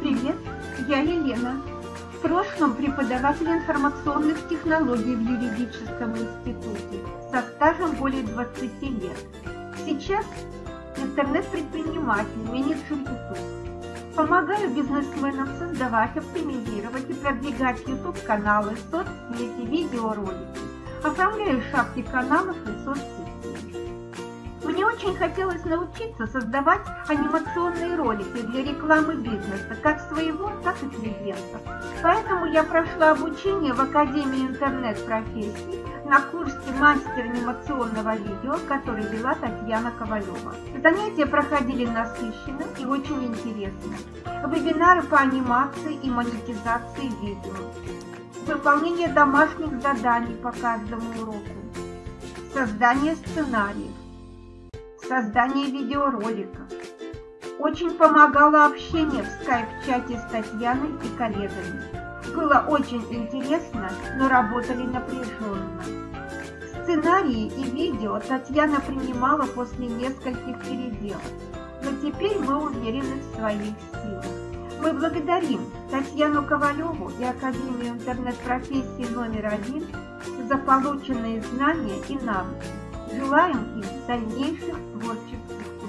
Привет, я Елена. В прошлом преподаватель информационных технологий в юридическом институте со стажем более 20 лет. Сейчас интернет-предприниматель, менеджер YouTube. Помогаю бизнесменам создавать, оптимизировать и продвигать YouTube-каналы, соцсети, видеоролики. Оформляю шапки каналов и соцсетей. Очень хотелось научиться создавать анимационные ролики для рекламы бизнеса, как своего, так и клиентов. Поэтому я прошла обучение в Академии интернет-профессий на курсе мастер анимационного видео, который вела Татьяна Ковалева. Занятия проходили насыщенно и очень интересно. Вебинары по анимации и монетизации видео. Выполнение домашних заданий по каждому уроку. Создание сценариев создание видеороликов. Очень помогало общение в скайп-чате с Татьяной и коллегами. Было очень интересно, но работали напряженно. Сценарии и видео Татьяна принимала после нескольких переделок, но теперь мы уверены в своих силах. Мы благодарим Татьяну Ковалеву и Академию интернет-профессии номер один за полученные знания и навыки. Желаем им дальнейших творческих